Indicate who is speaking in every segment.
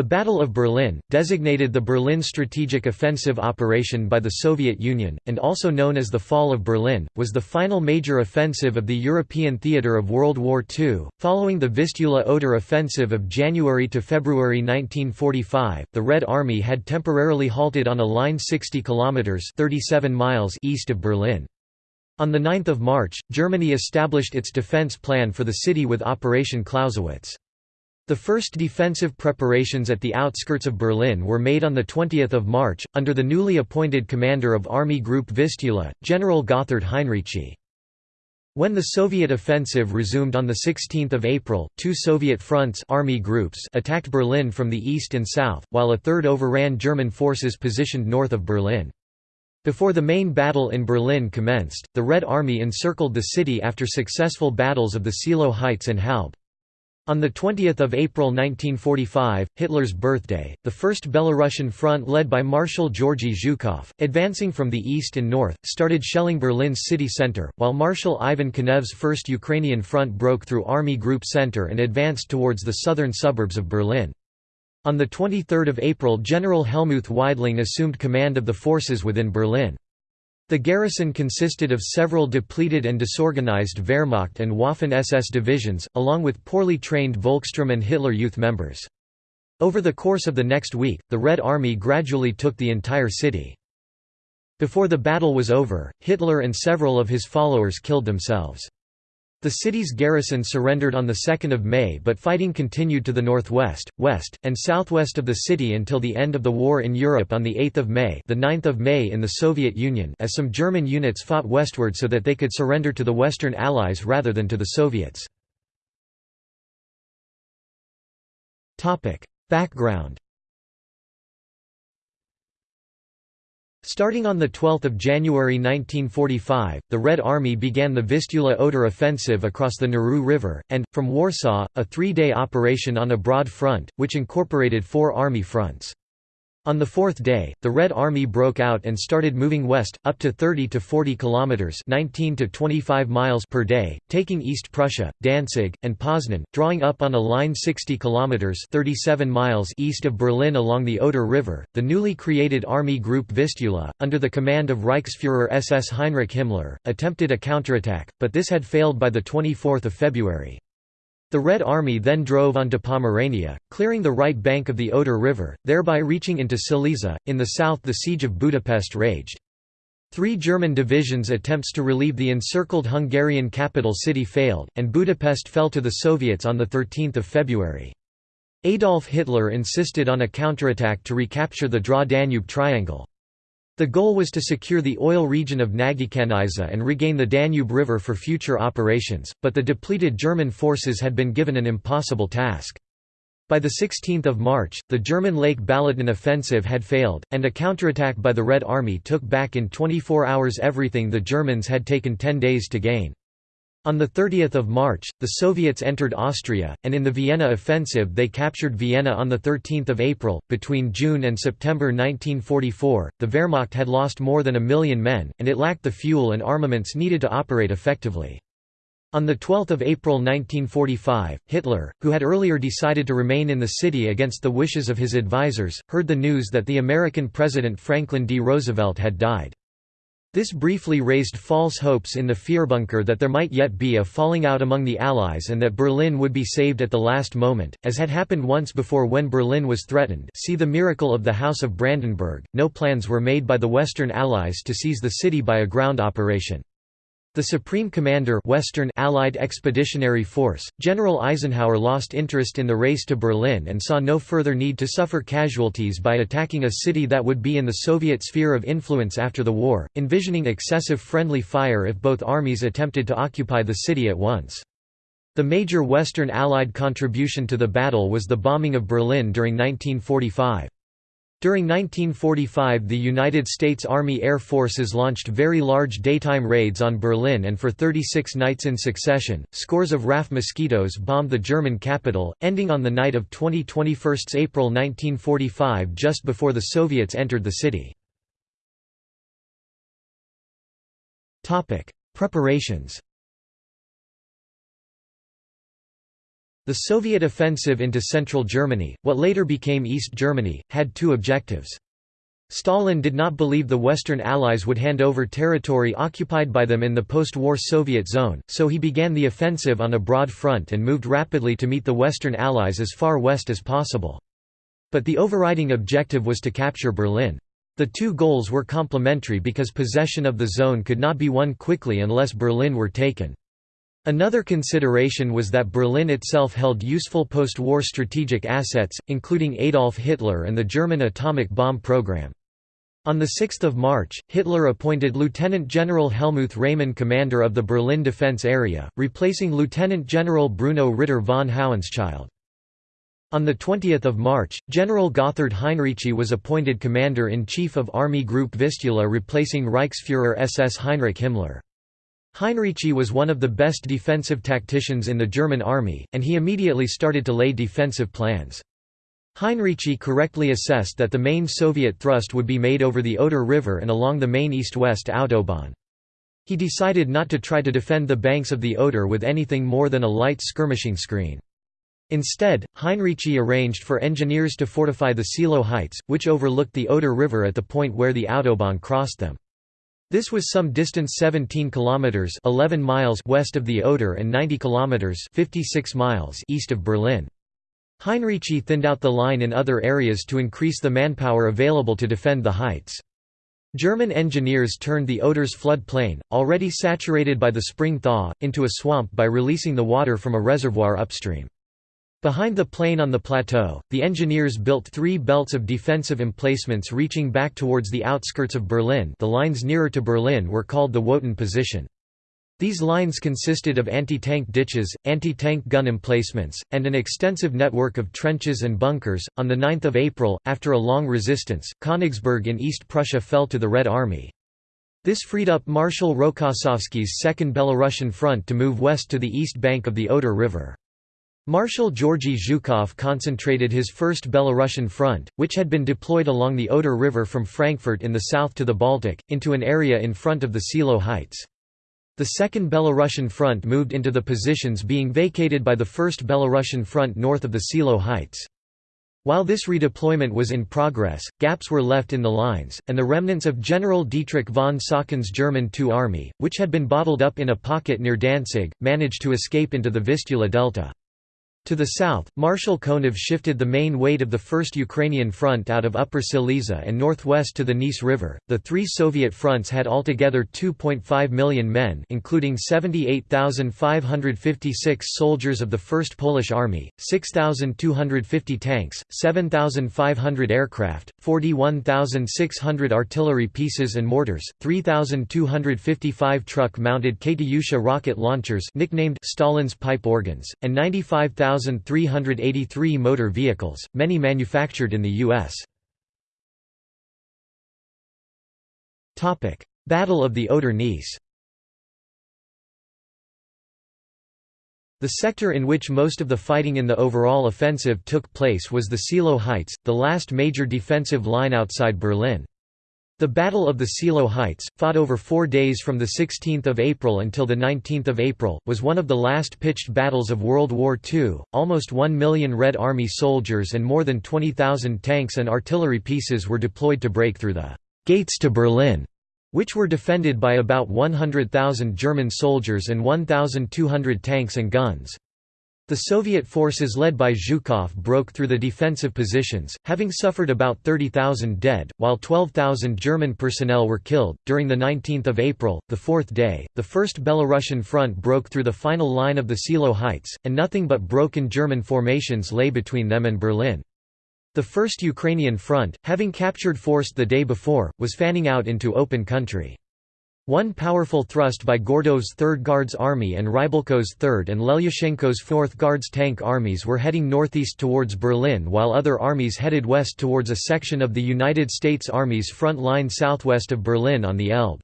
Speaker 1: The Battle of Berlin, designated the Berlin Strategic Offensive Operation by the Soviet Union, and also known as the Fall of Berlin, was the final major offensive of the European theatre of World War II. Following the Vistula-Oder offensive of January to February 1945, the Red Army had temporarily halted on a line 60 kilometers (37 miles) east of Berlin. On 9 March, Germany established its defense plan for the city with Operation Clausewitz. The first defensive preparations at the outskirts of Berlin were made on 20 March, under the newly appointed commander of Army Group Vistula, General Gotthard Heinrici. When the Soviet offensive resumed on 16 April, two Soviet fronts army groups attacked Berlin from the east and south, while a third overran German forces positioned north of Berlin. Before the main battle in Berlin commenced, the Red Army encircled the city after successful battles of the Seelow Heights and Halbe. On 20 April 1945, Hitler's birthday, the First Belarusian Front led by Marshal Georgy Zhukov, advancing from the east and north, started shelling Berlin's city center, while Marshal Ivan Konev's First Ukrainian Front broke through Army Group Center and advanced towards the southern suburbs of Berlin. On 23 April General Helmuth Weidling assumed command of the forces within Berlin. The garrison consisted of several depleted and disorganized Wehrmacht and Waffen-SS divisions, along with poorly trained Volkssturm and Hitler Youth members. Over the course of the next week, the Red Army gradually took the entire city. Before the battle was over, Hitler and several of his followers killed themselves. The city's garrison surrendered on 2 May but fighting continued to the northwest, west, and southwest of the city until the end of the war in Europe on 8 May the 9th of May in the Soviet Union as some German units fought westward so that they could surrender to the Western Allies rather than to the Soviets. Background Starting on 12 January 1945, the Red Army began the Vistula-Oder offensive across the Narew River, and, from Warsaw, a three-day operation on a broad front, which incorporated four army fronts. On the fourth day, the Red Army broke out and started moving west, up to 30 to 40 kilometers (19 to 25 miles) per day, taking East Prussia, Danzig, and Poznan, drawing up on a line 60 kilometers (37 miles) east of Berlin along the Oder River. The newly created Army Group Vistula, under the command of Reichsfuhrer SS Heinrich Himmler, attempted a counterattack, but this had failed by the 24th of February. The Red Army then drove onto Pomerania, clearing the right bank of the Oder River, thereby reaching into Silesia. In the south, the siege of Budapest raged. Three German divisions' attempts to relieve the encircled Hungarian capital city failed, and Budapest fell to the Soviets on 13 February. Adolf Hitler insisted on a counterattack to recapture the Drau-Danube triangle. The goal was to secure the oil region of Nagykanizsa and regain the Danube River for future operations, but the depleted German forces had been given an impossible task. By 16 March, the German Lake Balaton offensive had failed, and a counterattack by the Red Army took back in 24 hours everything the Germans had taken 10 days to gain. On 30 March, the Soviets entered Austria, and in the Vienna offensive they captured Vienna on 13 April. Between June and September 1944, the Wehrmacht had lost more than a million men, and it lacked the fuel and armaments needed to operate effectively. On 12 April 1945, Hitler, who had earlier decided to remain in the city against the wishes of his advisers, heard the news that the American President Franklin D. Roosevelt had died. This briefly raised false hopes in the Führerbunker that there might yet be a falling out among the Allies and that Berlin would be saved at the last moment, as had happened once before when Berlin was threatened see the miracle of the House of Brandenburg. No plans were made by the Western Allies to seize the city by a ground operation. The Supreme Commander Western Allied Expeditionary Force, General Eisenhower lost interest in the race to Berlin and saw no further need to suffer casualties by attacking a city that would be in the Soviet sphere of influence after the war, envisioning excessive friendly fire if both armies attempted to occupy the city at once. The major Western Allied contribution to the battle was the bombing of Berlin during 1945. During 1945 the United States Army Air Forces launched very large daytime raids on Berlin and for 36 nights in succession, scores of RAF mosquitoes bombed the German capital, ending on the night of 20–21 April 1945 just before the Soviets entered the city. Preparations. The Soviet offensive into central Germany, what later became East Germany, had two objectives. Stalin did not believe the Western Allies would hand over territory occupied by them in the post-war Soviet zone, so he began the offensive on a broad front and moved rapidly to meet the Western Allies as far west as possible. But the overriding objective was to capture Berlin. The two goals were complementary because possession of the zone could not be won quickly unless Berlin were taken. Another consideration was that Berlin itself held useful post-war strategic assets, including Adolf Hitler and the German atomic bomb program. On 6 March, Hitler appointed Lieutenant General Helmuth Reymann commander of the Berlin defense area, replacing Lieutenant General Bruno Ritter von Hauenschild. On 20 March, General Gotthard Heinrici was appointed Commander-in-Chief of Army Group Vistula replacing Reichsfuhrer SS Heinrich Himmler. Heinrici was one of the best defensive tacticians in the German army, and he immediately started to lay defensive plans. Heinrici correctly assessed that the main Soviet thrust would be made over the Oder River and along the main east-west Autobahn. He decided not to try to defend the banks of the Oder with anything more than a light skirmishing screen. Instead, Heinrici arranged for engineers to fortify the Seelow Heights, which overlooked the Oder River at the point where the Autobahn crossed them. This was some distance 17 kilometers 11 miles west of the Oder and 90 kilometers 56 miles east of Berlin. Heinrici thinned out the line in other areas to increase the manpower available to defend the heights. German engineers turned the Oder's flood plain, already saturated by the spring thaw, into a swamp by releasing the water from a reservoir upstream. Behind the plain on the plateau, the engineers built three belts of defensive emplacements reaching back towards the outskirts of Berlin the lines nearer to Berlin were called the Wotan position. These lines consisted of anti-tank ditches, anti-tank gun emplacements, and an extensive network of trenches and bunkers. On the 9th of April, after a long resistance, Königsberg in East Prussia fell to the Red Army. This freed up Marshal Rokossovsky's Second Belarusian Front to move west to the east bank of the Oder River. Marshal Georgy Zhukov concentrated his first Belarusian front, which had been deployed along the Oder River from Frankfurt in the south to the Baltic, into an area in front of the Seelow Heights. The Second Belarusian Front moved into the positions being vacated by the First Belarusian Front north of the Seelow Heights. While this redeployment was in progress, gaps were left in the lines, and the remnants of General Dietrich von Saucken's German II Army, which had been bottled up in a pocket near Danzig, managed to escape into the Vistula Delta. To the south, Marshal Konev shifted the main weight of the First Ukrainian Front out of Upper Silesia and northwest to the Neisse River. The three Soviet fronts had altogether 2.5 million men, including 78,556 soldiers of the First Polish Army, 6,250 tanks, 7,500 aircraft, 41,600 artillery pieces and mortars, 3,255 truck-mounted Katyusha rocket launchers nicknamed Stalin's pipe organs, and 95,000 1,383 motor vehicles, many manufactured in the U.S. Battle of the Oder-Neisse The sector in which most of the fighting in the overall offensive took place was the Seelow Heights, the last major defensive line outside Berlin. The Battle of the Seelow Heights, fought over four days from 16 April until 19 April, was one of the last pitched battles of World War II. Almost one million Red Army soldiers and more than 20,000 tanks and artillery pieces were deployed to break through the «gates to Berlin», which were defended by about 100,000 German soldiers and 1,200 tanks and guns. The Soviet forces led by Zhukov broke through the defensive positions, having suffered about 30,000 dead, while 12,000 German personnel were killed. During the 19th of April, the fourth day, the First Belarusian Front broke through the final line of the Seelow Heights, and nothing but broken German formations lay between them and Berlin. The First Ukrainian Front, having captured Forst the day before, was fanning out into open country. One powerful thrust by Gordov's 3rd Guards Army and Rybalko's 3rd and Lelyushenko's 4th Guards tank armies were heading northeast towards Berlin while other armies headed west towards a section of the United States Army's front line southwest of Berlin on the Elbe.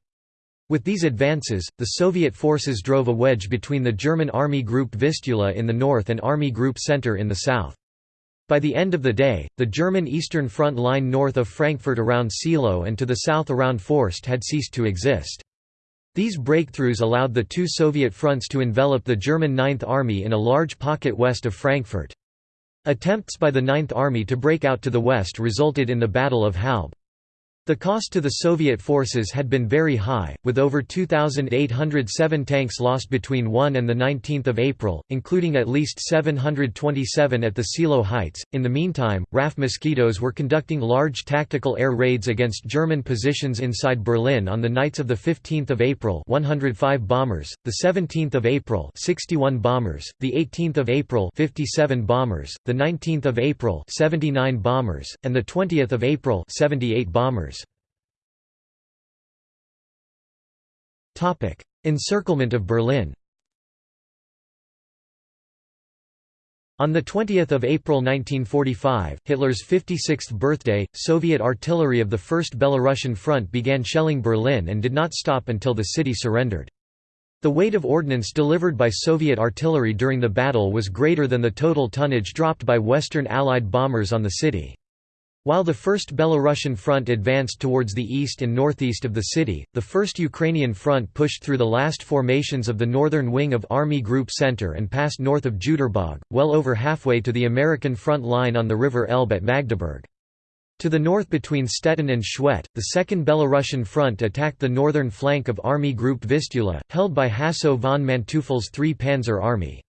Speaker 1: With these advances, the Soviet forces drove a wedge between the German Army Group Vistula in the north and Army Group Center in the south. By the end of the day, the German Eastern Front line north of Frankfurt around Seelow and to the south around Forst had ceased to exist. These breakthroughs allowed the two Soviet fronts to envelop the German Ninth Army in a large pocket west of Frankfurt. Attempts by the Ninth Army to break out to the west resulted in the Battle of Halbe. The cost to the Soviet forces had been very high, with over 2,807 tanks lost between 1 and 19 April, including at least 727 at the Seelow Heights. In the meantime, RAF mosquitoes were conducting large tactical air raids against German positions inside Berlin on the nights of 15 April 105 bombers, 17 April 61 bombers, 18 April 57 bombers, 19 April 79 bombers, and 20 April 78 bombers. Encirclement of Berlin On 20 April 1945, Hitler's 56th birthday, Soviet artillery of the First Belarusian Front began shelling Berlin and did not stop until the city surrendered. The weight of ordnance delivered by Soviet artillery during the battle was greater than the total tonnage dropped by Western Allied bombers on the city. While the First Belarusian Front advanced towards the east and northeast of the city, the First Ukrainian Front pushed through the last formations of the northern wing of Army Group Center and passed north of Jüterbog, well over halfway to the American front line on the River Elbe at Magdeburg. To the north between Stettin and Schwedt, the Second Belarusian Front attacked the northern flank of Army Group Vistula, held by Hasso von Manteuffel's 3 Panzer Army.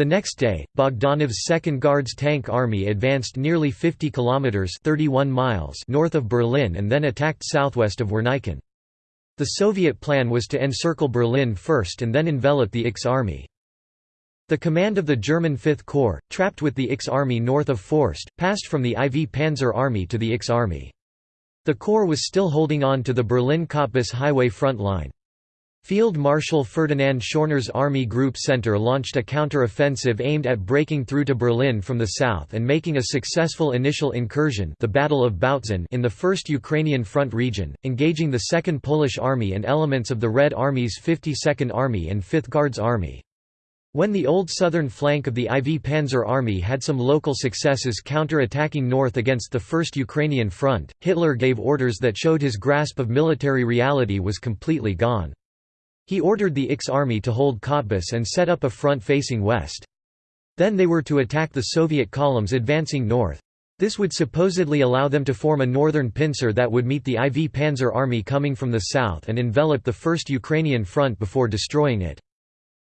Speaker 1: The next day, Bogdanov's 2nd Guards Tank Army advanced nearly 50 kilometers (31 miles) north of Berlin and then attacked southwest of Werneuchen. The Soviet plan was to encircle Berlin first and then envelop the IX army. The command of the German Fifth Corps, trapped with the IX army north of Forst, passed from the IV Panzer Army to the IX army. The Corps was still holding on to the Berlin-Cottbus highway front line. Field Marshal Ferdinand Schörner's Army Group Center launched a counter-offensive aimed at breaking through to Berlin from the south and making a successful initial incursion the Battle of Bautzen in the 1st Ukrainian Front region, engaging the 2nd Polish Army and elements of the Red Army's 52nd Army and 5th Guards Army. When the old southern flank of the IV Panzer Army had some local successes counter-attacking north against the 1st Ukrainian Front, Hitler gave orders that showed his grasp of military reality was completely gone. He ordered the IX army to hold Cottbus and set up a front facing west. Then they were to attack the Soviet columns advancing north. This would supposedly allow them to form a northern pincer that would meet the IV Panzer Army coming from the south and envelop the First Ukrainian Front before destroying it.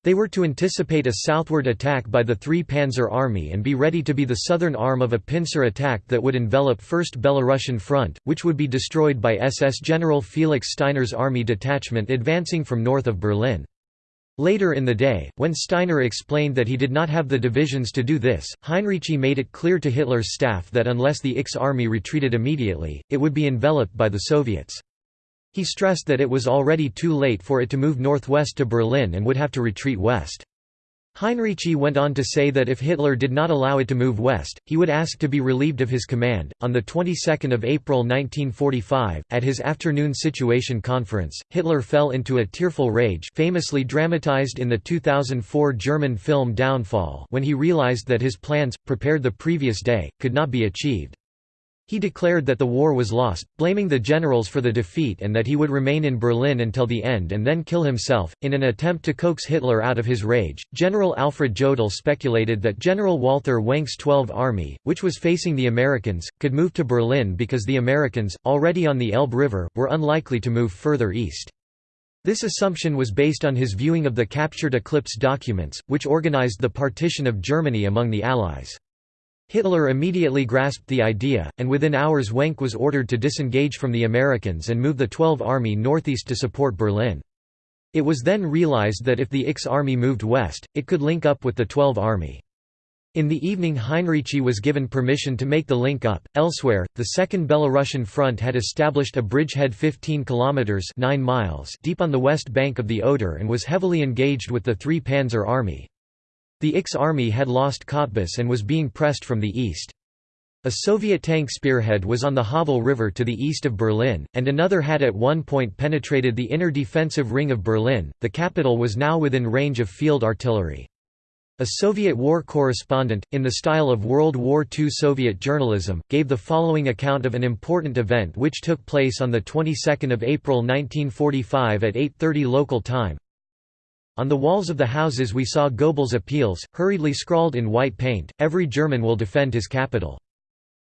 Speaker 1: They were to anticipate a southward attack by the Three Panzer Army and be ready to be the southern arm of a pincer attack that would envelop 1st Belarusian Front, which would be destroyed by SS General Felix Steiner's army detachment advancing from north of Berlin. Later in the day, when Steiner explained that he did not have the divisions to do this, Heinrici made it clear to Hitler's staff that unless the IX army retreated immediately, it would be enveloped by the Soviets. He stressed that it was already too late for it to move northwest to Berlin and would have to retreat west. Heinrici went on to say that if Hitler did not allow it to move west, he would ask to be relieved of his command. On the 22nd of April 1945, at his afternoon situation conference, Hitler fell into a tearful rage, famously dramatized in the 2004 German film Downfall, when he realized that his plans, prepared the previous day, could not be achieved. He declared that the war was lost, blaming the generals for the defeat and that he would remain in Berlin until the end and then kill himself. In an attempt to coax Hitler out of his rage, General Alfred Jodl speculated that General Walther Wenck's 12th Army, which was facing the Americans, could move to Berlin because the Americans, already on the Elbe River, were unlikely to move further east. This assumption was based on his viewing of the captured Eclipse documents, which organized the partition of Germany among the Allies. Hitler immediately grasped the idea, and within hours Wenck was ordered to disengage from the Americans and move the 12th Army northeast to support Berlin. It was then realized that if the IX Army moved west, it could link up with the 12th Army. In the evening Heinrici was given permission to make the link up. Elsewhere, the Second Belarusian Front had established a bridgehead 15 kilometers 9 miles deep on the west bank of the Oder and was heavily engaged with the Three Panzer Army. The IX army had lost Cottbus and was being pressed from the east. A Soviet tank spearhead was on the Havel River to the east of Berlin, and another had at one point penetrated the inner defensive ring of Berlin. The capital was now within range of field artillery. A Soviet war correspondent, in the style of World War II Soviet journalism, gave the following account of an important event which took place on the 22nd of April 1945 at 8.30 local time. On the walls of the houses we saw Goebbels' appeals, hurriedly scrawled in white paint, every German will defend his capital.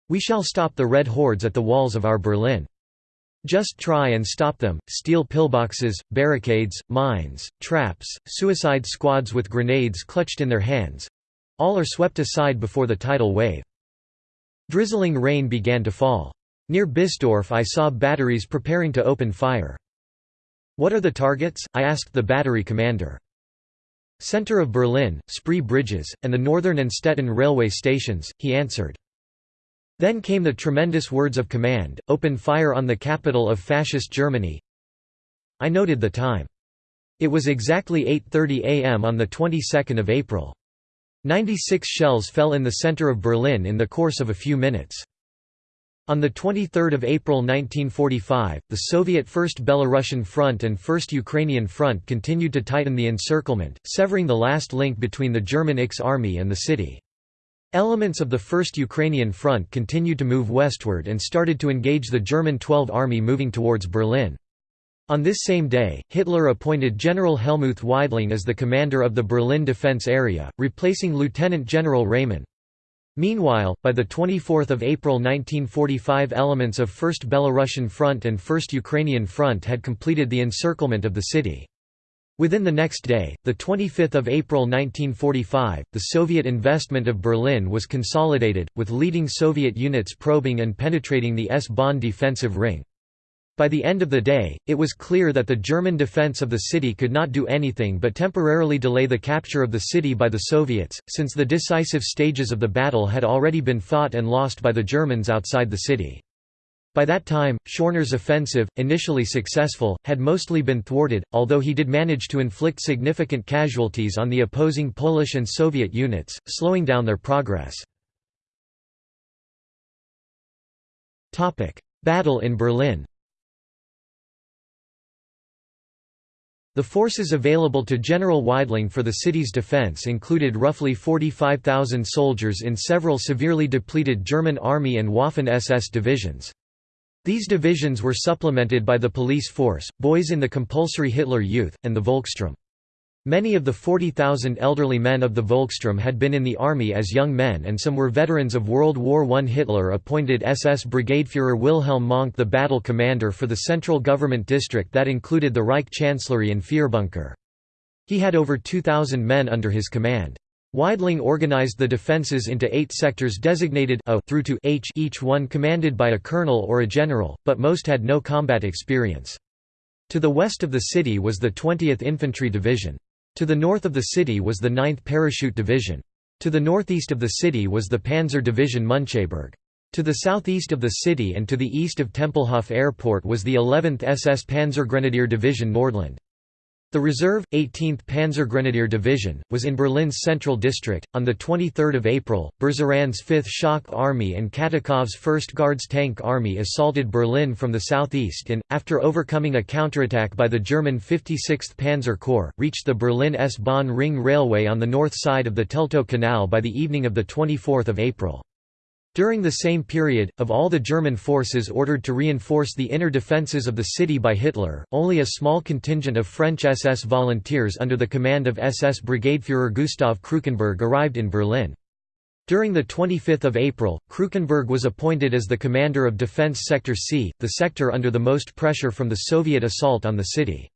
Speaker 1: We shall stop the red hordes at the walls of our Berlin. Just try and stop them, steel pillboxes, barricades, mines, traps, suicide squads with grenades clutched in their hands—all are swept aside before the tidal wave. Drizzling rain began to fall. Near Biesdorf I saw batteries preparing to open fire. What are the targets? I asked the battery commander. Center of Berlin, Spree Bridges, and the Northern and Stettin railway stations, he answered. Then came the tremendous words of command, open fire on the capital of Fascist Germany. I noted the time. It was exactly 8.30 am on the 22nd of April. 96 shells fell in the center of Berlin in the course of a few minutes. On 23 April 1945, the Soviet First Belarusian Front and First Ukrainian Front continued to tighten the encirclement, severing the last link between the German X army and the city. Elements of the First Ukrainian Front continued to move westward and started to engage the German 12th Army moving towards Berlin. On this same day, Hitler appointed General Helmuth Weidling as the commander of the Berlin defense area, replacing Lieutenant General Reymann. Meanwhile, by 24 April 1945 elements of 1st Belarusian Front and 1st Ukrainian Front had completed the encirclement of the city. Within the next day, 25 April 1945, the Soviet investment of Berlin was consolidated, with leading Soviet units probing and penetrating the S-Bahn defensive ring. By the end of the day, it was clear that the German defense of the city could not do anything but temporarily delay the capture of the city by the Soviets, since the decisive stages of the battle had already been fought and lost by the Germans outside the city. By that time, Schörner's offensive, initially successful, had mostly been thwarted, although he did manage to inflict significant casualties on the opposing Polish and Soviet units, slowing down their progress. Battle in Berlin The forces available to General Weidling for the city's defense included roughly 45,000 soldiers in several severely depleted German Army and Waffen-SS divisions. These divisions were supplemented by the police force, boys in the compulsory Hitler Youth, and the Volkssturm. Many of the 40,000 elderly men of the Volkssturm had been in the army as young men and some were veterans of World War I. Hitler appointed SS Brigadeführer Wilhelm Mohnke the battle commander for the central government district that included the Reich Chancellery and Führerbunker. He had over 2,000 men under his command. Weidling organized the defences into eight sectors designated A through to H each one commanded by a colonel or a general, but most had no combat experience. To the west of the city was the 20th Infantry Division. To the north of the city was the 9th Parachute Division. To the northeast of the city was the Panzer Division Müncheberg. To the southeast of the city and to the east of Tempelhof Airport was the 11th SS Panzergrenadier Division Nordland. The reserve, 18th Panzergrenadier Division, was in Berlin's central district. On 23 April, Berzarin's 5th Shock Army and Katukov's 1st Guards Tank Army assaulted Berlin from the southeast and, after overcoming a counterattack by the German 56th Panzer Corps, reached the Berlin S-Bahn Ring Railway on the north side of the Teltow Canal by the evening of 24 April. During the same period, of all the German forces ordered to reinforce the inner defences of the city by Hitler, only a small contingent of French SS volunteers under the command of SS Brigadeführer Gustav Krukenberg arrived in Berlin. During 25 April, Krukenberg was appointed as the commander of Defense Sector C, the sector under the most pressure from the Soviet assault on the city.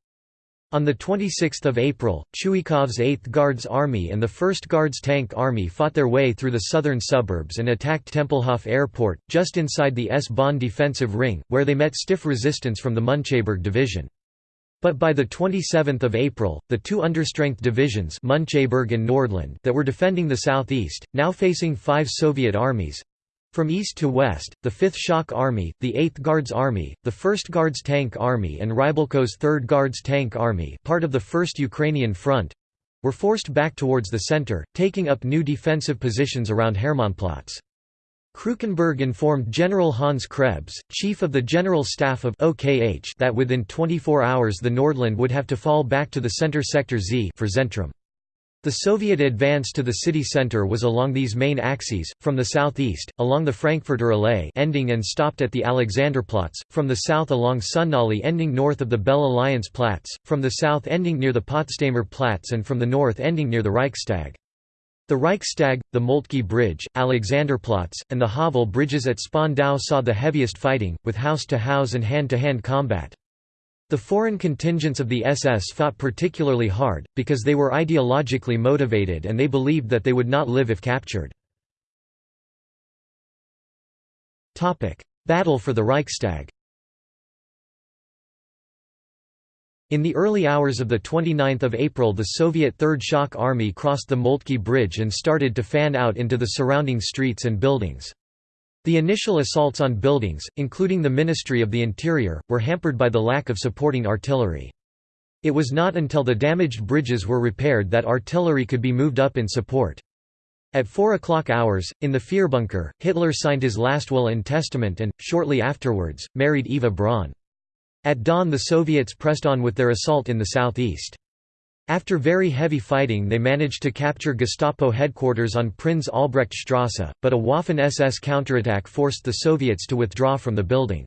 Speaker 1: On 26 April, Chuikov's 8th Guards Army and the 1st Guards Tank Army fought their way through the southern suburbs and attacked Tempelhof Airport, just inside the S-Bahn defensive ring, where they met stiff resistance from the Müncheberg Division. But by 27 April, the two understrength divisions Müncheberg and Nordland that were defending the southeast, now facing five Soviet armies, from east to west, the 5th Shock Army, the 8th Guards Army, the 1st Guards Tank Army and Rybalko's 3rd Guards Tank Army part of the 1st Ukrainian Front, were forced back towards the center, taking up new defensive positions around Hermannplatz. Krukenberg informed General Hans Krebs, chief of the General Staff of OKH that within 24 hours the Nordland would have to fall back to the center sector Z for Zentrum. The Soviet advance to the city center was along these main axes, from the southeast, along the Frankfurter Allee ending and stopped at the Alexanderplatz, from the south along Sonnenallee ending north of the Belle Alliance Platz, from the south ending near the Potsdamer Platz and from the north ending near the Reichstag. The Reichstag, the Moltke Bridge, Alexanderplatz, and the Havel bridges at Spandau saw the heaviest fighting, with house-to-house -house and hand-to-hand combat. The foreign contingents of the SS fought particularly hard, because they were ideologically motivated and they believed that they would not live if captured. Battle for the Reichstag In the early hours of 29 April the Soviet Third Shock Army crossed the Moltke Bridge and started to fan out into the surrounding streets and buildings. The initial assaults on buildings, including the Ministry of the Interior, were hampered by the lack of supporting artillery. It was not until the damaged bridges were repaired that artillery could be moved up in support. At 4 o'clock hours, in the Führerbunker, Hitler signed his last will and testament and, shortly afterwards, married Eva Braun. At dawn the Soviets pressed on with their assault in the southeast. After very heavy fighting they managed to capture Gestapo headquarters on Prinz Albrecht Strasse, but a Waffen-SS counterattack forced the Soviets to withdraw from the building.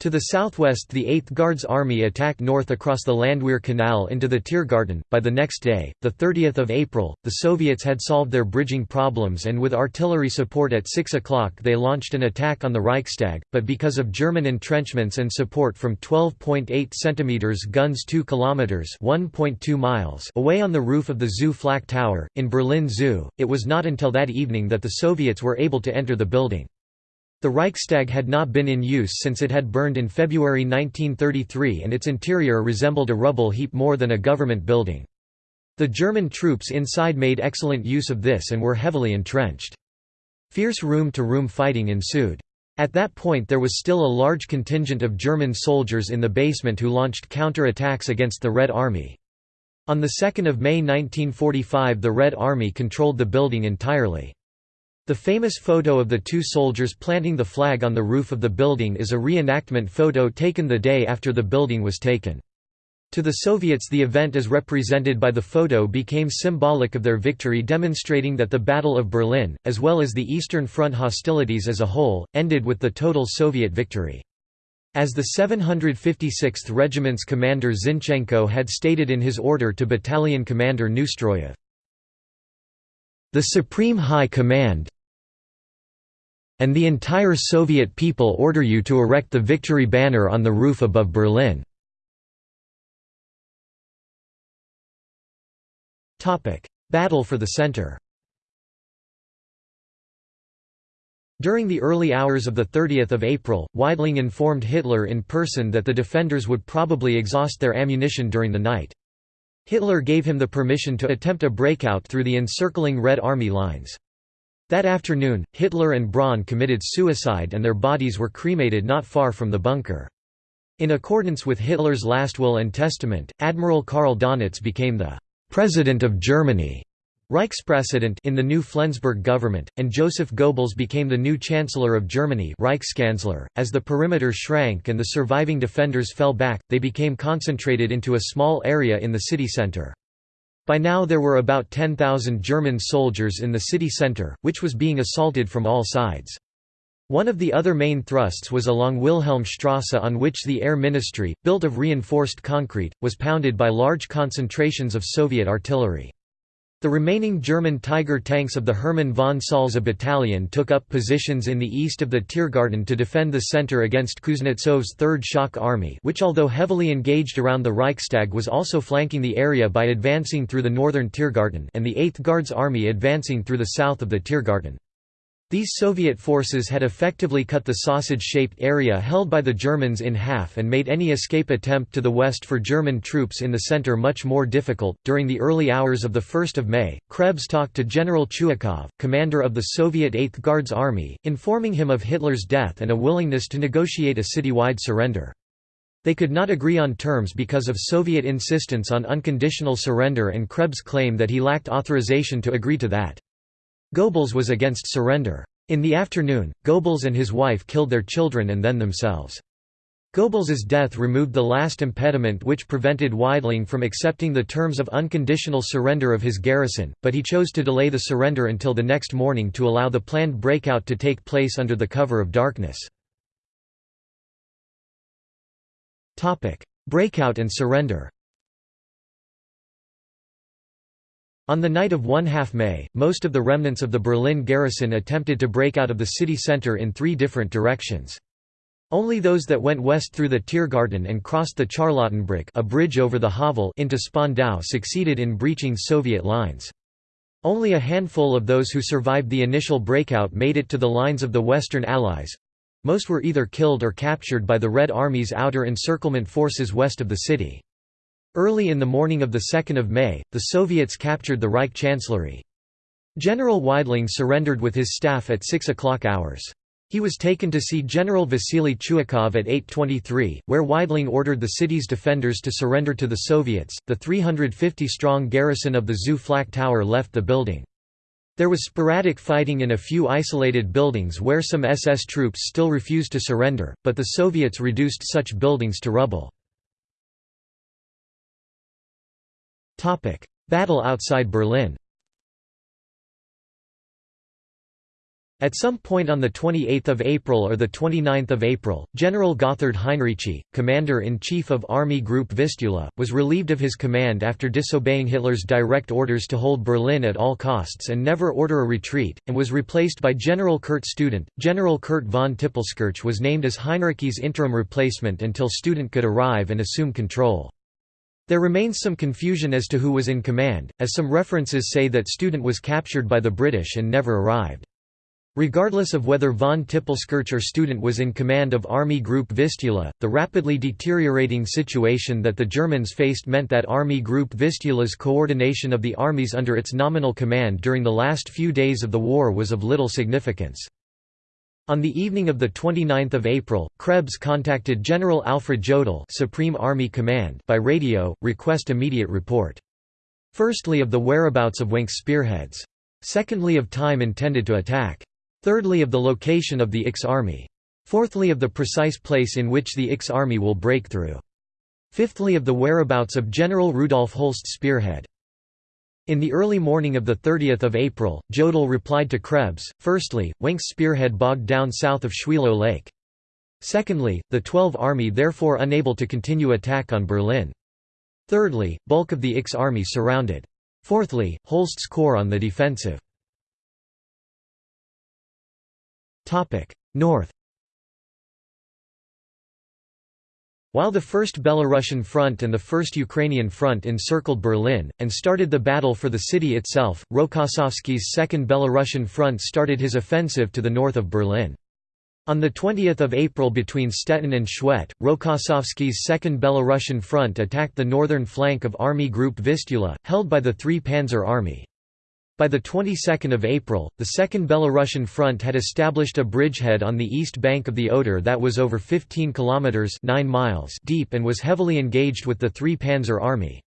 Speaker 1: To the southwest the 8th Guards Army attacked north across the Landwehr Canal into the Tiergarten. By the next day, 30 April, the Soviets had solved their bridging problems and with artillery support at 6 o'clock they launched an attack on the Reichstag, but because of German entrenchments and support from 12.8 cm guns 2 km 1.2 miles away on the roof of the Zoo Flak Tower, in Berlin Zoo, it was not until that evening that the Soviets were able to enter the building. The Reichstag had not been in use since it had burned in February 1933 and its interior resembled a rubble heap more than a government building. The German troops inside made excellent use of this and were heavily entrenched. Fierce room-to-room -room fighting ensued. At that point there was still a large contingent of German soldiers in the basement who launched counter-attacks against the Red Army. On 2 May 1945 the Red Army controlled the building entirely. The famous photo of the two soldiers planting the flag on the roof of the building is a reenactment photo taken the day after the building was taken. To the Soviets the event as represented by the photo became symbolic of their victory demonstrating that the Battle of Berlin, as well as the Eastern Front hostilities as a whole, ended with the total Soviet victory. As the 756th Regiment's commander Zinchenko had stated in his order to battalion commander Neustroyev, the Supreme High Command, and the entire Soviet people order you to erect the victory banner on the roof above Berlin. Battle for the center During the early hours of 30 April, Weidling informed Hitler in person that the defenders would probably exhaust their ammunition during the night. Hitler gave him the permission to attempt a breakout through the encircling Red Army lines. That afternoon, Hitler and Braun committed suicide and their bodies were cremated not far from the bunker. In accordance with Hitler's last will and testament, Admiral Karl Donitz became the «President of Germany» Reichspräsident in the new Flensburg government, and Joseph Goebbels became the new Chancellor of Germany Reichskanzler. .As the perimeter shrank and the surviving defenders fell back, they became concentrated into a small area in the city centre. By now there were about 10,000 German soldiers in the city centre, which was being assaulted from all sides. One of the other main thrusts was along Wilhelmstrasse on which the Air Ministry, built of reinforced concrete, was pounded by large concentrations of Soviet artillery. The remaining German Tiger tanks of the Hermann von Salza battalion took up positions in the east of the Tiergarten to defend the centre against Kuznetsov's Third Shock Army which although heavily engaged around the Reichstag was also flanking the area by advancing through the northern Tiergarten and the 8th Guards Army advancing through the south of the Tiergarten. These Soviet forces had effectively cut the sausage-shaped area held by the Germans in half and made any escape attempt to the west for German troops in the center much more difficult. During the early hours of the 1st of May, Krebs talked to General Chuikov, commander of the Soviet 8th Guards Army, informing him of Hitler's death and a willingness to negotiate a citywide surrender. They could not agree on terms because of Soviet insistence on unconditional surrender and Krebs' claim that he lacked authorization to agree to that. Goebbels was against surrender. In the afternoon, Goebbels and his wife killed their children and then themselves. Goebbels's death removed the last impediment which prevented Weidling from accepting the terms of unconditional surrender of his garrison, but he chose to delay the surrender until the next morning to allow the planned breakout to take place under the cover of darkness. Breakout and surrender On the night of 1 half May, most of the remnants of the Berlin garrison attempted to break out of the city centre in three different directions. Only those that went west through the Tiergarten and crossed the Charlottenbrück a bridge over the Havel into Spandau succeeded in breaching Soviet lines. Only a handful of those who survived the initial breakout made it to the lines of the Western Allies—most were either killed or captured by the Red Army's outer encirclement forces west of the city. Early in the morning of 2 May, the Soviets captured the Reich Chancellery. General Weidling surrendered with his staff at 6 o'clock hours. He was taken to see General Vasily Chuikov at 823, where Weidling ordered the city's defenders to surrender to the Soviets. The 350 strong garrison of the Zoo Flak Tower left the building. There was sporadic fighting in a few isolated buildings where some SS troops still refused to surrender, but the Soviets reduced such buildings to rubble. Battle outside Berlin At some point on 28 April or 29 April, General Gotthard Heinrici, commander-in-chief of Army Group Vistula, was relieved of his command after disobeying Hitler's direct orders to hold Berlin at all costs and never order a retreat, and was replaced by General Kurt Student. General Kurt von Tippelskirch was named as Heinrici's interim replacement until Student could arrive and assume control. There remains some confusion as to who was in command, as some references say that Student was captured by the British and never arrived. Regardless of whether von Tippelskirch or Student was in command of Army Group Vistula, the rapidly deteriorating situation that the Germans faced meant that Army Group Vistula's coordination of the armies under its nominal command during the last few days of the war was of little significance. On the evening of 29 April, Krebs contacted General Alfred Jodl Supreme Army Command by radio, request immediate report. Firstly of the whereabouts of Wenck's spearheads. Secondly of time intended to attack. Thirdly of the location of the IX army. Fourthly of the precise place in which the IX army will break through. Fifthly of the whereabouts of General Rudolf Holst's spearhead. In the early morning of 30 April, Jodl replied to Krebs, firstly, Wenck's spearhead bogged down south of Schwielow Lake. Secondly, the 12th Army therefore unable to continue attack on Berlin. Thirdly, bulk of the IX army surrounded. Fourthly, Holst's corps on the defensive. North While the First Belarusian Front and the First Ukrainian Front encircled Berlin, and started the battle for the city itself, Rokossovsky's Second Belarusian Front started his offensive to the north of Berlin. On 20 April between Stettin and Schwedt, Rokossovsky's Second Belarusian Front attacked the northern flank of Army Group Vistula, held by the Three Panzer Army. By the 22nd of April, the Second Belarusian Front had established a bridgehead on the east bank of the Oder that was over 15 kilometers 9 miles deep and was heavily engaged with the Three Panzer Army.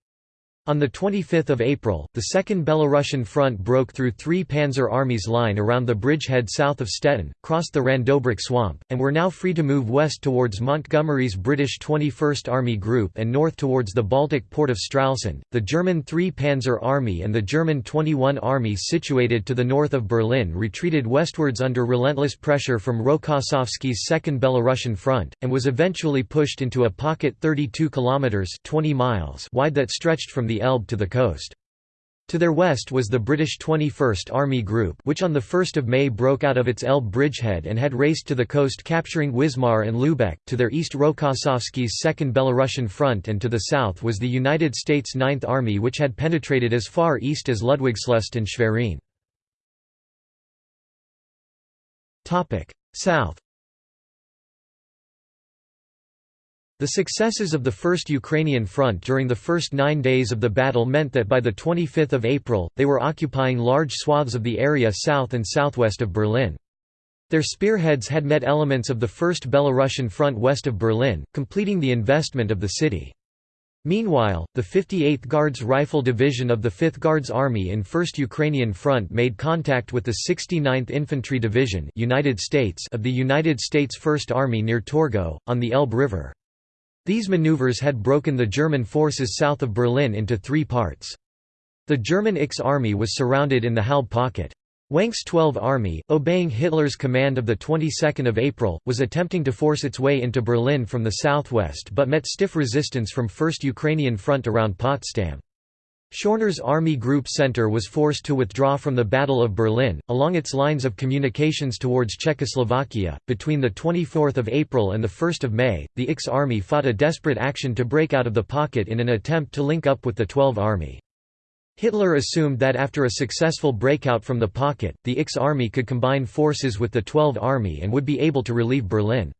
Speaker 1: On 25 April, the Second Belarusian Front broke through three Panzer Armies line around the bridgehead south of Stettin, crossed the Randobrück swamp, and were now free to move west towards Montgomery's British 21st Army Group and north towards the Baltic port of Stralsund. The German 3 Panzer Army and the German 21 Army situated to the north of Berlin retreated westwards under relentless pressure from Rokossovsky's Second Belarusian Front, and was eventually pushed into a pocket 32 kilometres 20 miles wide that stretched from the Elbe to the coast. To their west was the British 21st Army Group which on 1 May broke out of its Elbe bridgehead and had raced to the coast capturing Wismar and Lübeck, to their east Rokossovsky's 2nd Belarusian Front and to the south was the United States 9th Army which had penetrated as far east as Ludwigslust and Schwerin. South The successes of the First Ukrainian Front during the first nine days of the battle meant that by 25 April, they were occupying large swaths of the area south and southwest of Berlin. Their spearheads had met elements of the First Belarusian Front west of Berlin, completing the investment of the city. Meanwhile, the 58th Guards Rifle Division of the 5th Guards Army in 1st Ukrainian Front made contact with the 69th Infantry Division United States of the United States First Army near Torgau, on the Elbe River. These maneuvers had broken the German forces south of Berlin into three parts. The German X Army was surrounded in the Halb pocket. Wenck's 12 Army, obeying Hitler's command of 22 April, was attempting to force its way into Berlin from the southwest but met stiff resistance from 1st Ukrainian Front around Potsdam. Schörner's Army Group Center was forced to withdraw from the Battle of Berlin, along its lines of communications towards Czechoslovakia. Between 24 April and 1 May, the X Army fought a desperate action to break out of the pocket in an attempt to link up with the 12th Army. Hitler assumed that after a successful breakout from the pocket, the X Army could combine forces with the 12th Army and would be able to relieve Berlin.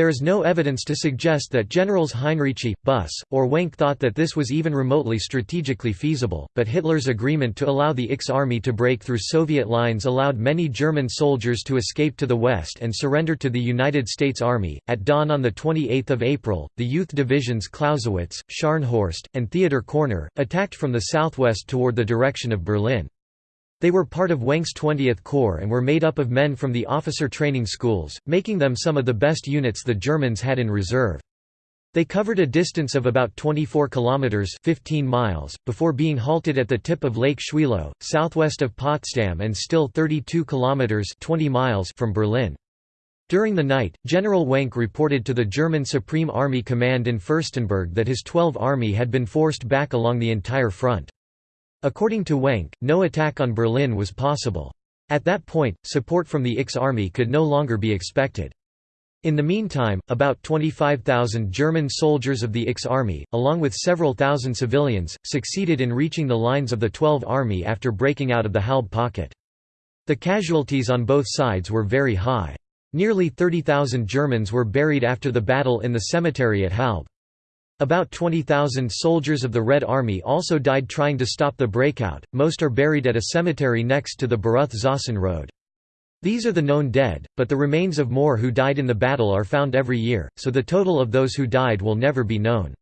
Speaker 1: There is no evidence to suggest that Generals Heinrici, Busse, or Wenck thought that this was even remotely strategically feasible, but Hitler's agreement to allow the X Army to break through Soviet lines allowed many German soldiers to escape to the west and surrender to the United States Army. At dawn on 28 April, the youth divisions Clausewitz, Scharnhorst, and Theodor Korner, attacked from the southwest toward the direction of Berlin. They were part of Wenck's 20th Corps and were made up of men from the officer training schools, making them some of the best units the Germans had in reserve. They covered a distance of about 24 kilometers (15 miles) before being halted at the tip of Lake Schwielow, southwest of Potsdam and still 32 kilometers (20 miles) from Berlin. During the night, General Wenck reported to the German Supreme Army Command in Furstenberg that his 12th Army had been forced back along the entire front. According to Wenck, no attack on Berlin was possible. At that point, support from the X Army could no longer be expected. In the meantime, about 25,000 German soldiers of the X Army, along with several thousand civilians, succeeded in reaching the lines of the 12th Army after breaking out of the Halbe pocket. The casualties on both sides were very high. Nearly 30,000 Germans were buried after the battle in the cemetery at Halbe. About 20,000 soldiers of the Red Army also died trying to stop the breakout, most are buried at a cemetery next to the Baruth-Zossen road. These are the known dead, but the remains of more who died in the battle are found every year, so the total of those who died will never be known.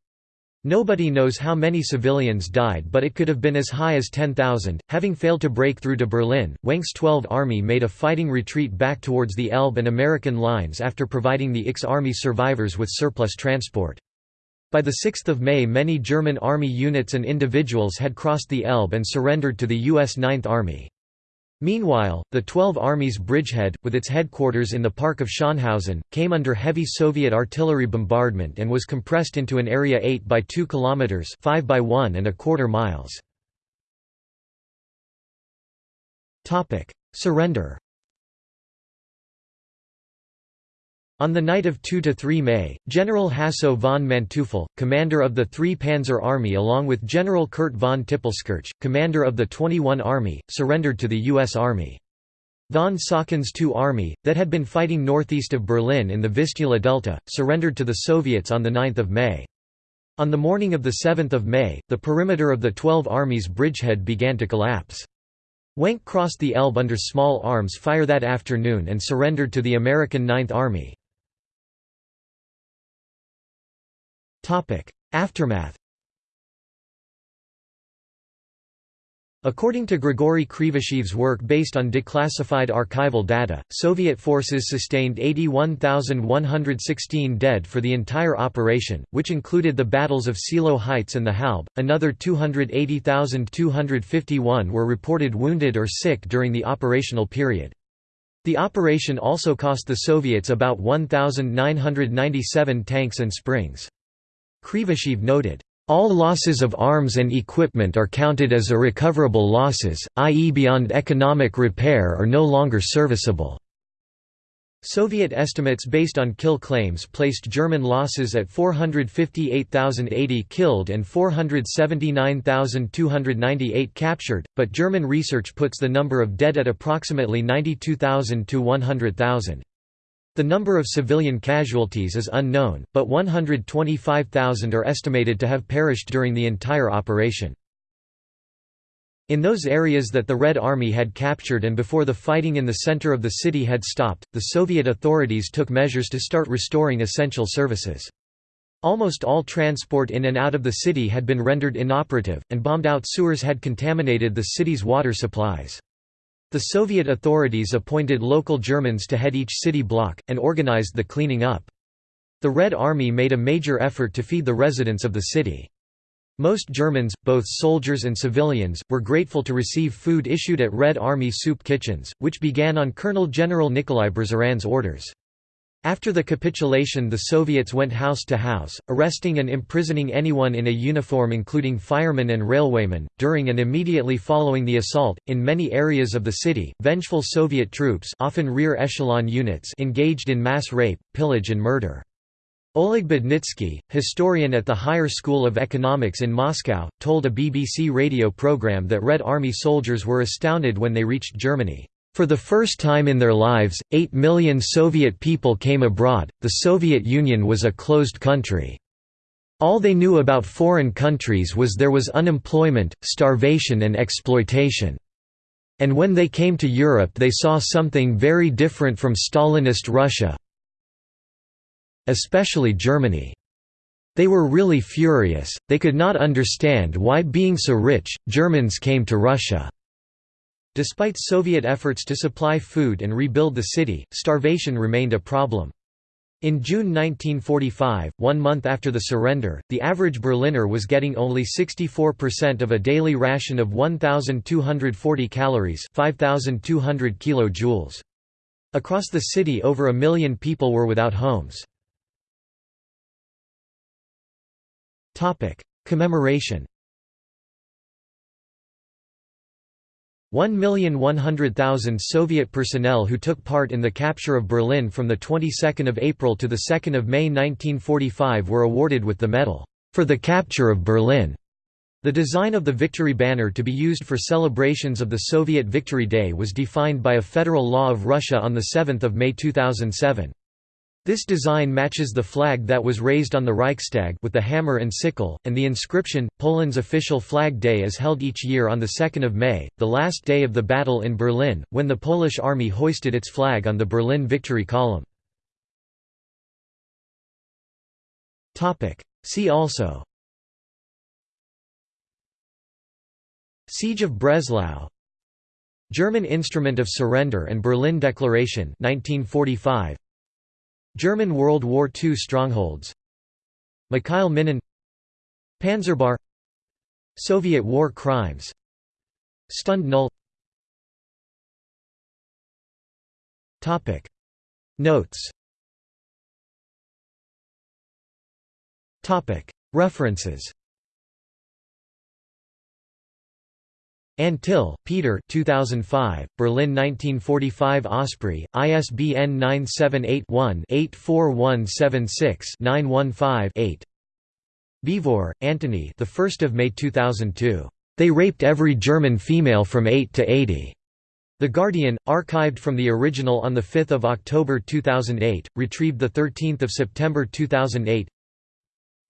Speaker 1: Nobody knows how many civilians died but it could have been as high as 10,000. Having failed to break through to Berlin, Wenck's 12th Army made a fighting retreat back towards the Elbe and American lines after providing the X Army survivors with surplus transport. By 6 May many German Army units and individuals had crossed the Elbe and surrendered to the U.S. 9th Army. Meanwhile, the 12 Army's bridgehead, with its headquarters in the park of Schönhausen, came under heavy Soviet artillery bombardment and was compressed into an area 8 by 2 kilometers, 5 by 1 and a quarter miles. Surrender. On the night of 2–3 May, General Hasso von Manteuffel, commander of the 3 Panzer Army along with General Kurt von Tippelskirch, commander of the 21 Army, surrendered to the U.S. Army. Von Saucken's II Army, that had been fighting northeast of Berlin in the Vistula Delta, surrendered to the Soviets on 9 May. On the morning of 7 May, the perimeter of the 12 Army's bridgehead began to collapse. Wenck crossed the Elbe under small arms fire that afternoon and surrendered to the American Ninth Army. Aftermath According to Grigory Krivosheev's work based on declassified archival data, Soviet forces sustained 81,116 dead for the entire operation, which included the battles of Seelow Heights and the Halbe. Another 280,251 were reported wounded or sick during the operational period. The operation also cost the Soviets about 1,997 tanks and springs. Krivosheev noted, all losses of arms and equipment are counted as irrecoverable losses, i.e. beyond economic repair are no longer serviceable. Soviet estimates based on kill claims placed German losses at 458,080 killed and 479,298 captured, but German research puts the number of dead at approximately 92,000 to 100,000. The number of civilian casualties is unknown, but 125,000 are estimated to have perished during the entire operation. In those areas that the Red Army had captured and before the fighting in the center of the city had stopped, the Soviet authorities took measures to start restoring essential services. Almost all transport in and out of the city had been rendered inoperative, and bombed-out sewers had contaminated the city's water supplies. The Soviet authorities appointed local Germans to head each city block, and organized the cleaning up. The Red Army made a major effort to feed the residents of the city. Most Germans, both soldiers and civilians, were grateful to receive food issued at Red Army soup kitchens, which began on Colonel General Nikolai Berzarin's orders. After the capitulation the Soviets went house to house, arresting and imprisoning anyone in a uniform including firemen and railwaymen. During and immediately following the assault, in many areas of the city, vengeful Soviet troops often rear echelon units engaged in mass rape, pillage and murder. Oleg Budnitsky, historian at the Higher School of Economics in Moscow, told a BBC radio program that Red Army soldiers were astounded when they reached Germany. For the first time in their lives, 8 million Soviet people came abroad, the Soviet Union was a closed country. All they knew about foreign countries was there was unemployment, starvation and exploitation. And when they came to Europe they saw something very different from Stalinist Russia, especially Germany. They were really furious, they could not understand why being so rich, Germans came to Russia. Despite Soviet efforts to supply food and rebuild the city, starvation remained a problem. In June 1945, one month after the surrender, the average Berliner was getting only 64% of a daily ration of 1,240 calories 5,200 kilojoules. Across the city over a million people were without homes. Commemoration 1,100,000 Soviet personnel who took part in the capture of Berlin from the 22nd of April to the 2nd of May 1945 were awarded with the medal for the capture of Berlin. The design of the Victory Banner to be used for celebrations of the Soviet Victory Day was defined by a federal law of Russia on 7 May 2007. This design matches the flag that was raised on the Reichstag with the hammer and sickle, and the inscription, Poland's official flag day is held each year on 2 May, the last day of the battle in Berlin, when the Polish army hoisted its flag on the Berlin Victory Column. See also. Siege of Breslau. German Instrument of Surrender and Berlin Declaration 1945 German World War II strongholds. Mikhail Minin. Panzerbar. Soviet war crimes. Stunde Null. Notes. References Antill, Peter 2005, Berlin 1945 Osprey, ISBN 978-1-84176-915-8 Beevor, Antony the 1st of May 2002. They raped every German female from 8 to 80. The Guardian, archived from the original on 5 October 2008, retrieved 13 September 2008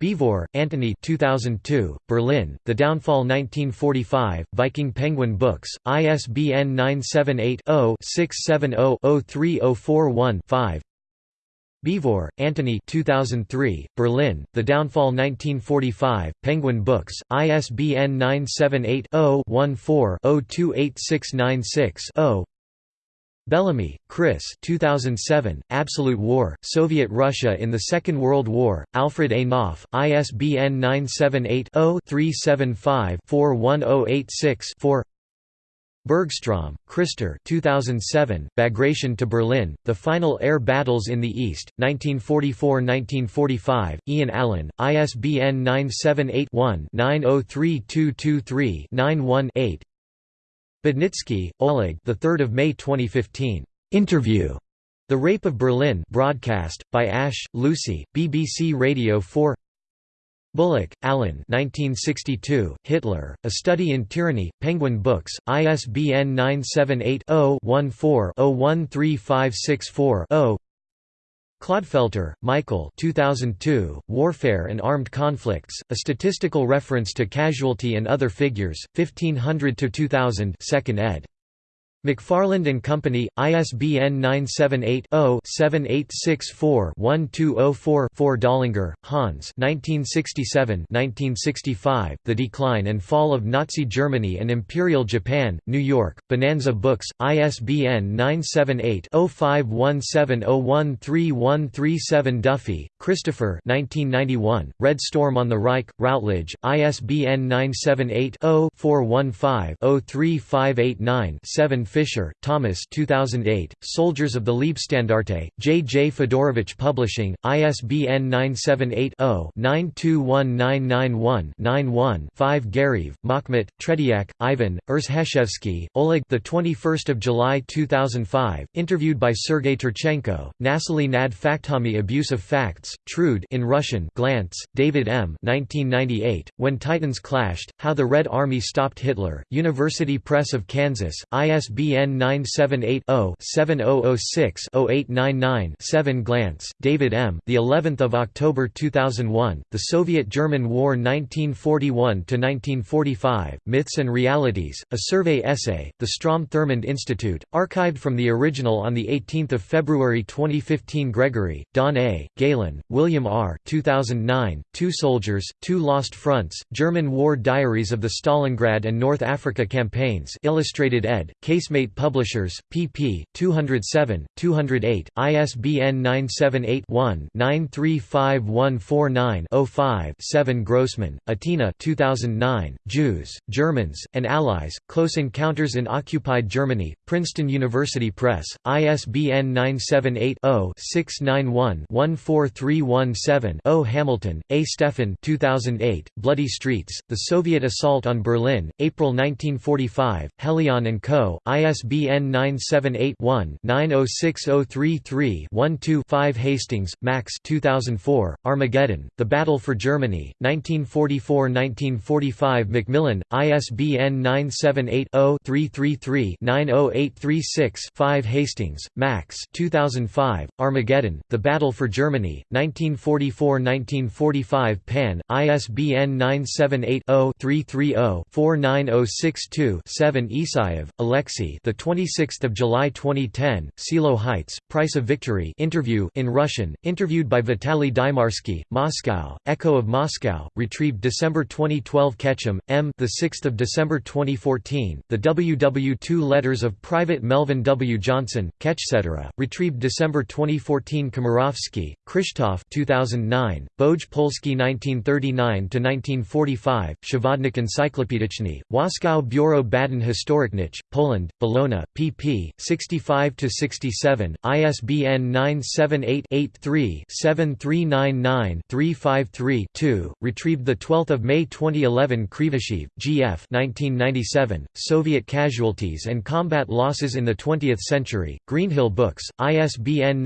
Speaker 1: Beevor, Antony 2002, Berlin, The Downfall 1945, Viking Penguin Books, ISBN 978-0-670-03041-5 Beevor, Antony 2003, Berlin, The Downfall 1945, Penguin Books, ISBN 978 0 14 028696 Bellamy, Chris. 2007, Absolute War, Soviet Russia in the Second World War, Alfred A. Knopf, ISBN 978-0-375-41086-4 Bergstrom, Christer 2007, Bagration to Berlin, The Final Air Battles in the East, 1944–1945, Ian Allan, ISBN 978 one 903223 91 8 Budnitsky, Oleg. The 3rd of May 2015. Interview. The Rape of Berlin. Broadcast by Ash, Lucy, BBC Radio 4. Bullock, Alan. 1962. Hitler: A Study in Tyranny. Penguin Books. ISBN 978 0 14 013564 0. Clodfelter, Michael 2002, Warfare and Armed Conflicts, A Statistical Reference to Casualty and Other Figures, 1500–2000 2nd ed. McFarland and Company, ISBN 978-0-7864-1204-4 Dollinger, Hans 1967–1965, The Decline and Fall of Nazi Germany and Imperial Japan, New York, Bonanza Books, ISBN 978-0517013137 Duffy, Christopher 1991, Red Storm on the Reich, Routledge, ISBN 978-0-415-03589-7 Fischer, Thomas 2008, Soldiers of the Leibstandarte, J. J. Fedorovich Publishing, ISBN 978 0 921991 5 Gariev, Makhmet, Tretiak, Ivan, Erzheshevsky, Oleg the 21st of July 2005, interviewed by Sergei Turchenko, Nasily nad Faktami Abuse of Facts, Trude in Russian Glantz, David M. 1998, When Titans Clashed, How the Red Army Stopped Hitler, University Press of Kansas, ISBN 978 0 7006 0899 7 Glantz, David M. The 11th of October 2001, The Soviet-German War 1941–1945, Myths and Realities, a survey essay, The Strom-Thurmond Institute, archived from the original on 18 February 2015 Gregory, Don A., Gehlen, William R. 2009, Two Soldiers, Two Lost Fronts, German War Diaries of the Stalingrad and North Africa Campaigns Illustrated ed., Casemate Publishers, pp. 207, 208, ISBN 978 one 935149 5 7 Grossmann, Atina 2009, Jews, Germans, and Allies, Close Encounters in Occupied Germany, Princeton University Press, ISBN 978-0-691-14317-0 Hamilton, A. Stefan 2008, Bloody Streets, The Soviet Assault on Berlin, April 1945, Helion & Co., ISBN 978-1-906033-12-5 Hastings, Max 2004, Armageddon, The Battle for Germany, 1944–1945 Macmillan, ISBN 978-0-333-90836-5 Hastings, Max 2005, Armageddon, The Battle for Germany, 1944–1945 Pan, ISBN 978 0 330 49062 7 Isaev, Alexei the 26th of July 2010, Seelow Heights, Price of Victory interview in Russian, interviewed by Vitaly Dymarsky, Moscow, Echo of Moscow, retrieved December 2012 Ketchum, M. the 6th of December 2014, the WW2 letters of Private Melvin W. Johnson, Ketchcetera, retrieved December 2014 Komorowski, Krzysztof 2009, Boj Polski 1939–1945, Przewodnik Encyclopediczny, Waskow Bureau Baden Historycznych, Poland, Bologna, pp. 65–67, ISBN 978 83 7399 353 retrieved 12 May 2011 Krivosheev, G.F. 1997, Soviet Casualties and Combat Losses in the Twentieth Century, Greenhill Books, ISBN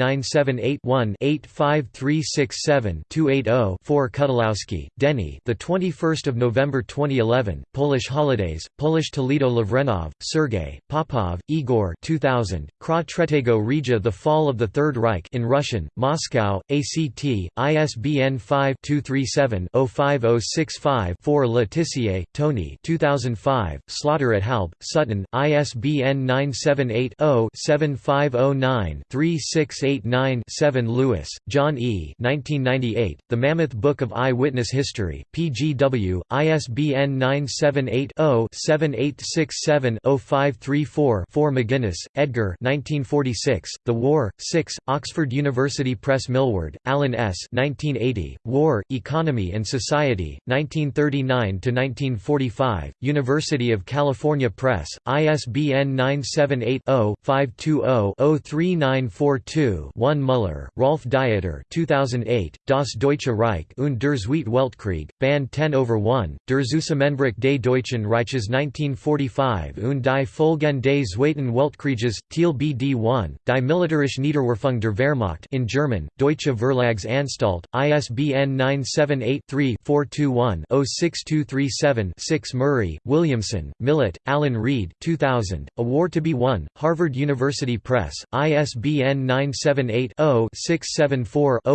Speaker 1: 978-1-85367-280-4 Kudalowski, Denny the 21st of November 2011, Polish Holidays, Polish Toledo Lavrenov, Sergei, Popov, Igor 2000, Kra Tretego Regia The Fall of the Third Reich in Russian, Moscow, ACT, ISBN 5-237-05065-4 Letizier, Tony 2005, Slaughter at Halbe, Sutton, ISBN 978-0-7509-3689-7 Lewis, John E. 1998, The Mammoth Book of Eye-Witness History, PGW, ISBN 978-0-7867-0534-4 McGinnis, Edgar 1946, The War, 6, Oxford University Press Milward, Alan S. 1980, War, Economy and Society, 1939–1945, University of California Press, ISBN 978-0-520-03942-1 Muller, Rolf Dieter 2008, Das Deutsche Reich und der Weltkrieg, Band 10 over 1, Der Zusammenbruch des Deutschen Reiches 1945 und die Folgen des Zweiten Weltkrieges, Thiel BD 1, Die militärische Niederwerfung der Wehrmacht in German, Deutsche Verlagsanstalt, ISBN 978-3-421-06237-6 Murray, Williamson, Millett, Alan Reed 2000, A War to be Won, Harvard University Press, ISBN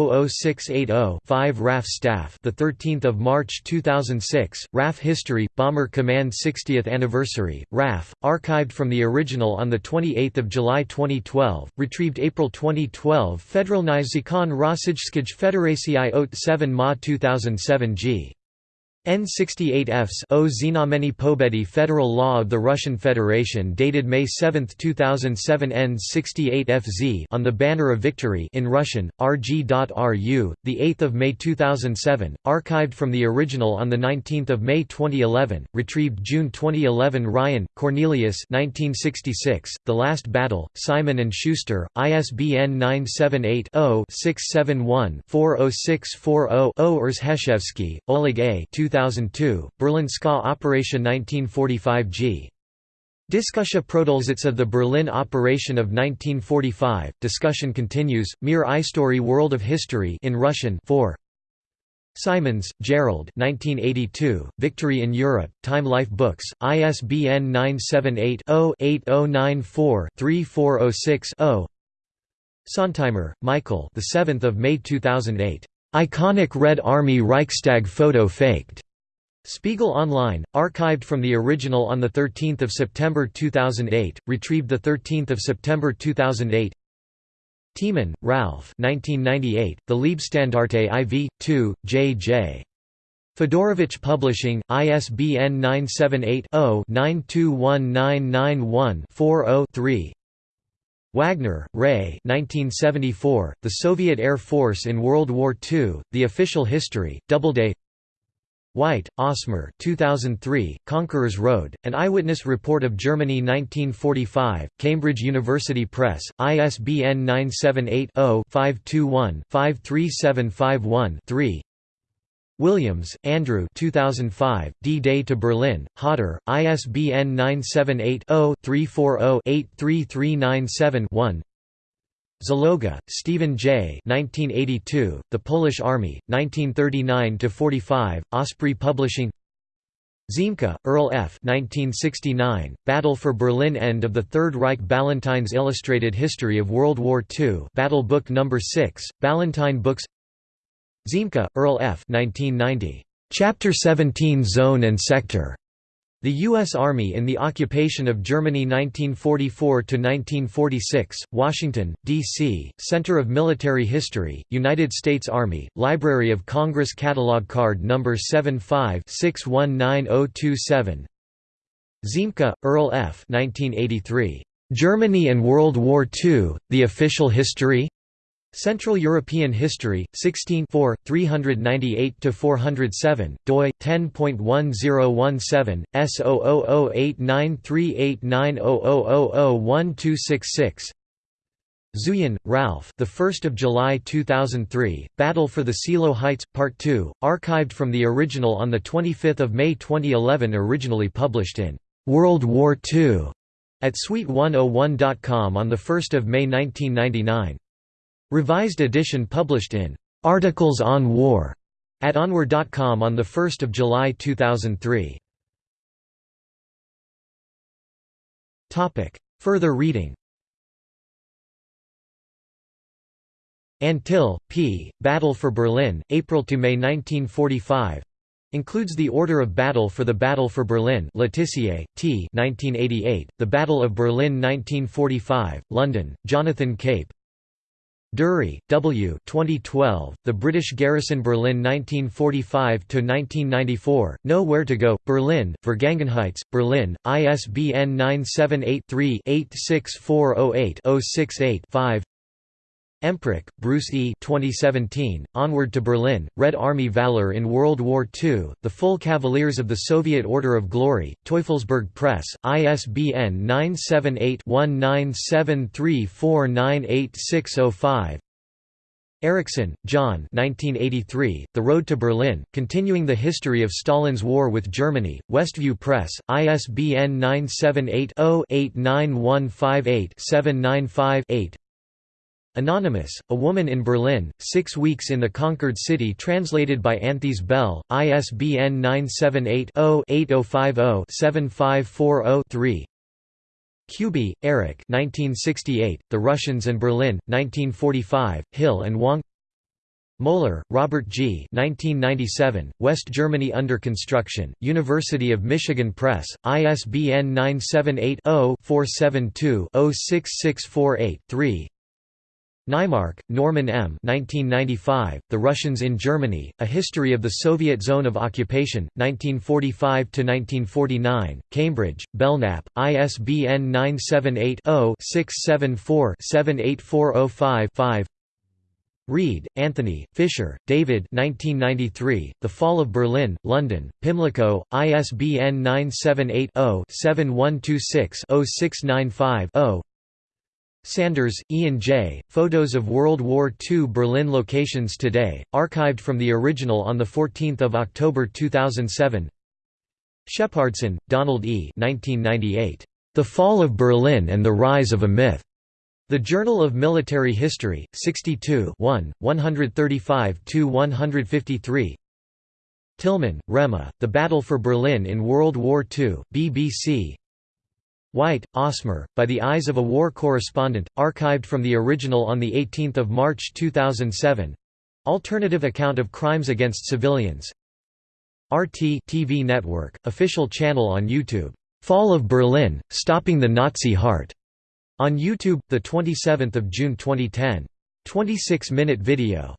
Speaker 1: 978-0-674-00680-5 RAF Staff the 13th of March 2006, RAF History, Bomber Command 60th Anniversary, RAF, archived from the original on 28 July 2012, retrieved April 2012 Federalny Zakon Rossijskij Federacji ot 7 Ma 2007 g. N68Fs O Znamení Pobedy Federal Law of the Russian Federation dated May 7, 2007 N68FZ on the Banner of Victory in Russian, rg.ru, 8 May 2007, archived from the original on 19 May 2011, retrieved June 2011 Ryan, Cornelius 1966, The Last Battle, Simon & Schuster, ISBN 978-0-671-40640-0 Erzheshevsky, Oleg A. 2002, Berlin Ska Operation 1945 g. Diskussia Produlsitz of the Berlin Operation of 1945. Discussion continues. Mir Istory World of History in Russian 4. Simons, Gerald 1982, Victory in Europe, Time Life Books, ISBN 978-0-8094-3406-0 Sontheimer, Michael the 7th of May 2008. Iconic Red Army Reichstag photo faked. Spiegel Online, archived from the original on 13 September 2008, retrieved 13 September 2008 Tiemann, Ralph. 1998, The Leibstandarte IV, 2, J.J. Fedorovich Publishing, ISBN 978 0 921991 40 Wagner, Ray. 1974, The Soviet Air Force in World War II, The Official History, Doubleday White, Osmer 2003, Conqueror's Road, An Eyewitness Report of Germany 1945, Cambridge University Press, ISBN 978 0 521 53751 3 Williams, Andrew 2005, D-Day to Berlin, Hodder, ISBN 978-0-340-83397-1 Zaloga, Stephen J. 1982, The Polish Army, 1939–45, Osprey Publishing Ziemke, Earl F. 1969, Battle for Berlin End of the Third Reich Ballantines Illustrated History of World War II Battle Book No. 6, Ballantine Books Ziemke, Earl F. 1990. Chapter 17 Zone and Sector. The U.S. Army in the Occupation of Germany 1944–1946, Washington, D.C., Center of Military History, United States Army, Library of Congress Catalog Card No. 75 619027 Ziemke, Earl F. 1983. Germany and World War II, The Official History? Central European History, 16 398–407, doi, 10.1017, S0008938900001266 Zuyan, Ralph. The 1st of July 2003. Battle for the Seelow Heights, Part 2, archived from the original on the 25th of May 2011. Originally published in World War II at Suite101.com on the 1st of May 1999. Revised edition published in Articles on War at OnWar.com on 1 July 2003. Further reading Antill, P. Battle for Berlin, April to May 1945. Includes the Order of Battle for the Battle for Berlin Letitia, T. 1988, The Battle of Berlin 1945, London, Jonathan Cape, Dury, W. 2012, The British Garrison Berlin 1945–1994, Know Where to Go, Berlin, Vergangenheits, Berlin, ISBN 978-3-86408-068-5 Emprich, Bruce E. 2017, Onward to Berlin, Red Army Valor in World War II, The Full Cavaliers of the Soviet Order of Glory, Teufelsberg Press, ISBN 978-1973498605 Erickson, John 1983, The Road to Berlin, Continuing the History of Stalin's War with Germany, Westview Press, ISBN 978 0 89158 795 8 Anonymous, A Woman in Berlin, Six Weeks in the Conquered City translated by Anthea Bell, ISBN 978-0-8050-7540-3 Kuby, Eric The Russians and Berlin, 1945, Hill and Wang Moeller, Robert G. 1997, West Germany Under Construction, University of Michigan Press, ISBN 978 0 472 06648 3 Naimark, Norman M. 1995, the Russians in Germany, A History of the Soviet Zone of Occupation, 1945–1949, Cambridge, Belknap, ISBN 978-0-674-78405-5 Reid, Anthony, Fisher, David 1993, The Fall of Berlin, London, Pimlico, ISBN 978 0 7126 0695 0 Sanders, Ian J., Photos of World War II Berlin Locations Today, archived from the original on 14 October 2007 Shepardson, Donald E. 1998. The Fall of Berlin and the Rise of a Myth. The Journal of Military History, 62 1, 135–153 Tillman, Rema, The Battle for Berlin in World War II, BBC White, Osmer, By the Eyes of a War Correspondent, archived from the original on 18 March 2007 Alternative account of crimes against civilians RT TV network, official channel on YouTube. Fall of Berlin, Stopping the Nazi Heart. On YouTube, 27 June 2010. 26-minute video.